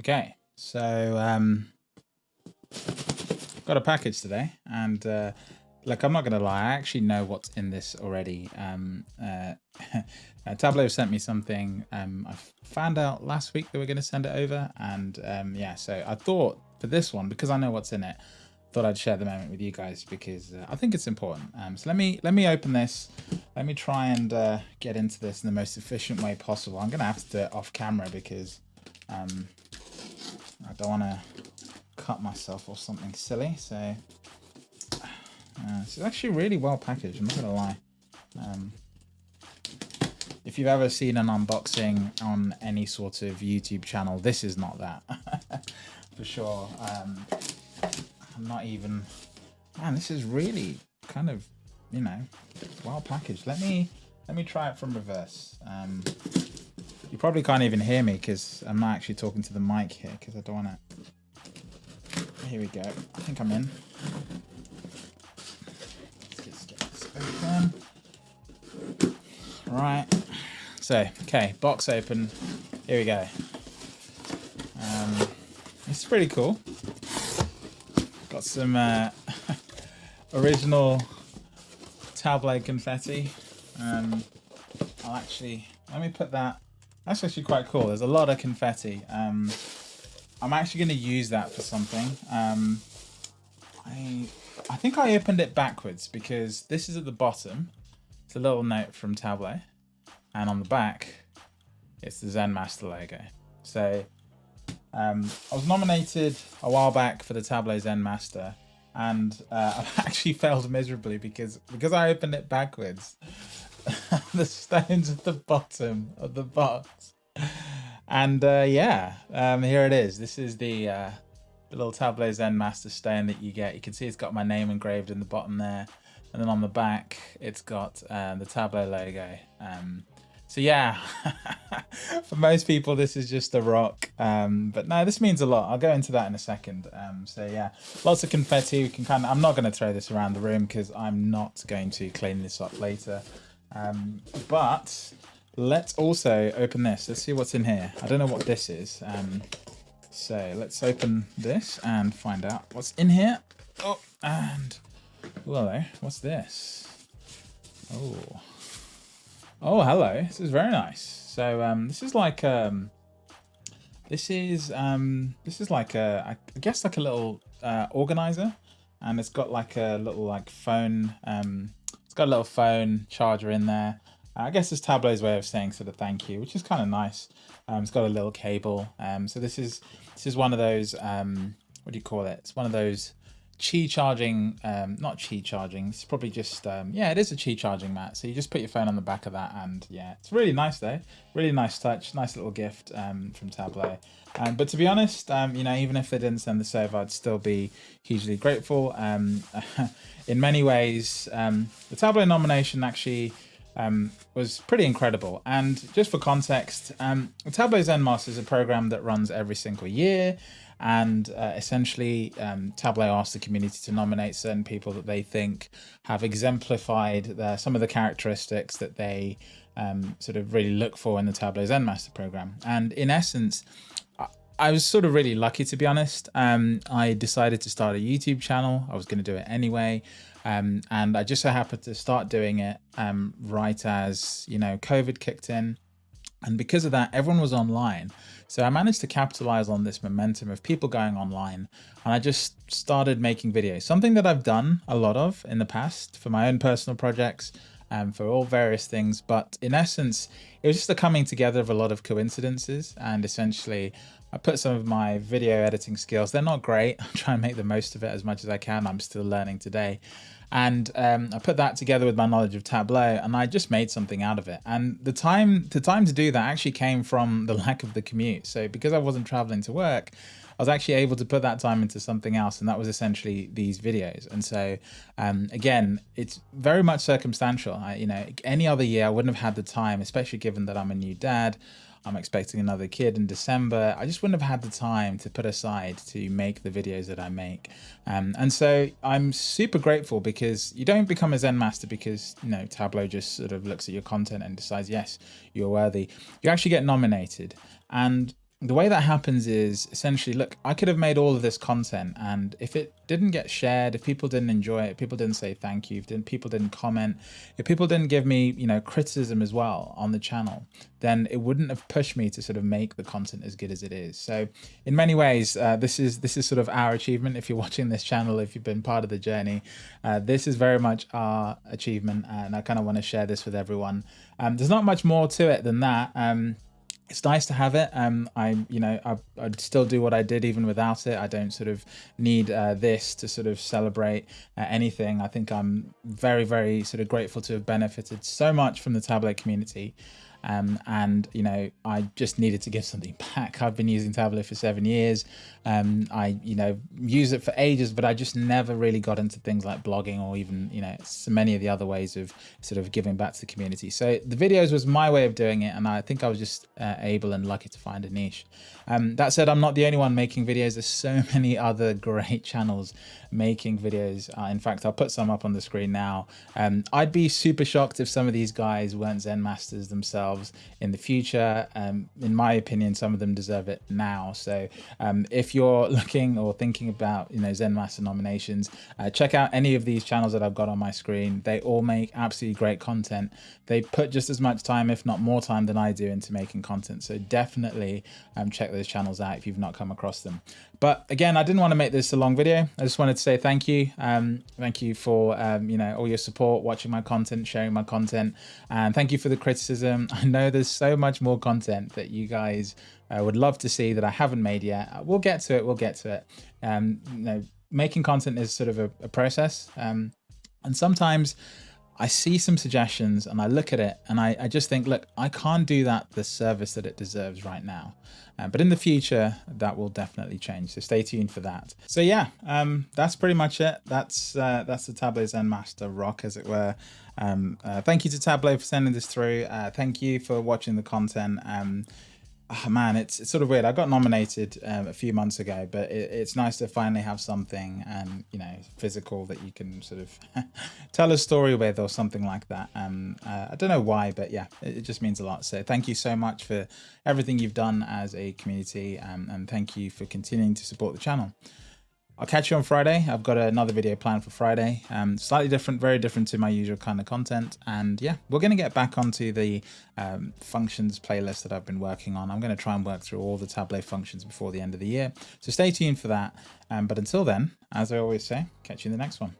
Okay, so um, got a package today, and uh, look, I'm not gonna lie, I actually know what's in this already. Um, uh, uh, Tableau sent me something. Um, I found out last week they were gonna send it over, and um, yeah, so I thought for this one because I know what's in it, thought I'd share the moment with you guys because uh, I think it's important. Um, so let me let me open this. Let me try and uh, get into this in the most efficient way possible. I'm gonna have to do it off camera because um, I don't want to cut myself or something silly. So uh, it's actually really well packaged. I'm not gonna lie. Um, if you've ever seen an unboxing on any sort of YouTube channel, this is not that for sure. Um, I'm not even. Man, this is really kind of, you know, well packaged. Let me let me try it from reverse. Um, you probably can't even hear me because I'm not actually talking to the mic here because I don't want to. Here we go. I think I'm in. Right. So, okay, box open. Here we go. Um, it's pretty cool. Got some uh, original Tableau confetti. Um, I'll actually, let me put that that's actually quite cool. There's a lot of confetti. Um, I'm actually going to use that for something. Um, I I think I opened it backwards because this is at the bottom. It's a little note from Tableau. And on the back, it's the Zen Master logo. So um, I was nominated a while back for the Tableau Zen Master. And uh, I've actually failed miserably because because I opened it backwards. the stones at the bottom of the box. And uh, yeah, um, here it is. This is the, uh, the little Tableau Zen Master stone that you get. You can see it's got my name engraved in the bottom there. And then on the back, it's got uh, the Tableau logo. Um, so yeah, for most people, this is just a rock. Um, but no, this means a lot. I'll go into that in a second. Um, so yeah, lots of confetti. We can kind of, I'm not going to throw this around the room because I'm not going to clean this up later. Um, but let's also open this. Let's see what's in here. I don't know what this is. Um, so let's open this and find out what's in here. Oh, and hello. What's this? Oh, oh, hello. This is very nice. So um, this is like um, this is um, this is like a I guess like a little uh, organizer, and it's got like a little like phone um, got a little phone charger in there. Uh, I guess it's Tableau's way of saying sort of thank you, which is kind of nice. Um, it's got a little cable. Um, so this is this is one of those um, what do you call it? It's one of those Qi charging, um, not Qi charging. It's probably just um, yeah, it is a Qi charging mat. So you just put your phone on the back of that, and yeah, it's really nice though. Really nice touch, nice little gift um, from Tableau. But to be honest, um, you know, even if they didn't send the over, I'd still be hugely grateful. In many ways, um, the Tableau nomination actually um, was pretty incredible. And just for context, um, Tableau Zen Master is a program that runs every single year. And uh, essentially, um, Tableau asked the community to nominate certain people that they think have exemplified the, some of the characteristics that they um, sort of really look for in the Tableau Zen Master program. And in essence, I was sort of really lucky to be honest. Um, I decided to start a YouTube channel. I was going to do it anyway. Um, and I just so happened to start doing it um, right as, you know, COVID kicked in. And because of that, everyone was online. So I managed to capitalize on this momentum of people going online. And I just started making videos, something that I've done a lot of in the past for my own personal projects and for all various things. But in essence, it was just a coming together of a lot of coincidences. And essentially, I put some of my video editing skills. They're not great. I'm trying to make the most of it as much as I can. I'm still learning today. And um, I put that together with my knowledge of Tableau and I just made something out of it. And the time, the time to do that actually came from the lack of the commute. So because I wasn't traveling to work, I was actually able to put that time into something else, and that was essentially these videos. And so, um, again, it's very much circumstantial. I, you know, any other year I wouldn't have had the time, especially given that I'm a new dad. I'm expecting another kid in December. I just wouldn't have had the time to put aside to make the videos that I make. Um, and so I'm super grateful because you don't become a Zen master because, you know, Tableau just sort of looks at your content and decides, yes, you're worthy. You actually get nominated. And the way that happens is essentially, look, I could have made all of this content and if it didn't get shared, if people didn't enjoy it, if people didn't say thank you, if didn't, people didn't comment, if people didn't give me, you know, criticism as well on the channel, then it wouldn't have pushed me to sort of make the content as good as it is. So in many ways, uh, this is this is sort of our achievement. If you're watching this channel, if you've been part of the journey, uh, this is very much our achievement. And I kind of want to share this with everyone. Um, there's not much more to it than that. Um, it's nice to have it. Um, I, you know, I, would still do what I did even without it. I don't sort of need uh, this to sort of celebrate uh, anything. I think I'm very, very sort of grateful to have benefited so much from the Tableau community. Um, and you know I just needed to give something back. I've been using Tableau for seven years. Um, I you know use it for ages, but I just never really got into things like blogging or even you know so many of the other ways of sort of giving back to the community. So the videos was my way of doing it, and I think I was just uh, able and lucky to find a niche. Um, that said, I'm not the only one making videos. There's so many other great channels making videos. Uh, in fact, I'll put some up on the screen now. Um, I'd be super shocked if some of these guys weren't Zen masters themselves in the future. Um, in my opinion, some of them deserve it now. So um, if you're looking or thinking about, you know, Zen master nominations, uh, check out any of these channels that I've got on my screen. They all make absolutely great content. They put just as much time, if not more time than I do into making content. So definitely um, check those channels out if you've not come across them. But again, I didn't want to make this a long video. I just wanted to say thank you. Um, thank you for, um, you know, all your support, watching my content, sharing my content. And thank you for the criticism. I know there's so much more content that you guys uh, would love to see that I haven't made yet. Uh, we'll get to it. We'll get to it. Um, you know, making content is sort of a, a process. Um, and sometimes I see some suggestions and I look at it and I, I just think, look, I can't do that the service that it deserves right now. Uh, but in the future, that will definitely change. So stay tuned for that. So yeah, um, that's pretty much it. That's uh, that's the Tableau Zen Master rock, as it were. Um, uh, thank you to Tableau for sending this through. Uh, thank you for watching the content. Um, oh man, it's, it's sort of weird. I got nominated um, a few months ago, but it, it's nice to finally have something, um, you know, physical that you can sort of tell a story with or something like that. Um, uh, I don't know why, but yeah, it, it, just means a lot. So thank you so much for everything you've done as a community, um, and thank you for continuing to support the channel. I'll catch you on Friday. I've got another video planned for Friday. Um, slightly different, very different to my usual kind of content. And yeah, we're going to get back onto the um, functions playlist that I've been working on. I'm going to try and work through all the Tableau functions before the end of the year. So stay tuned for that. Um, but until then, as I always say, catch you in the next one.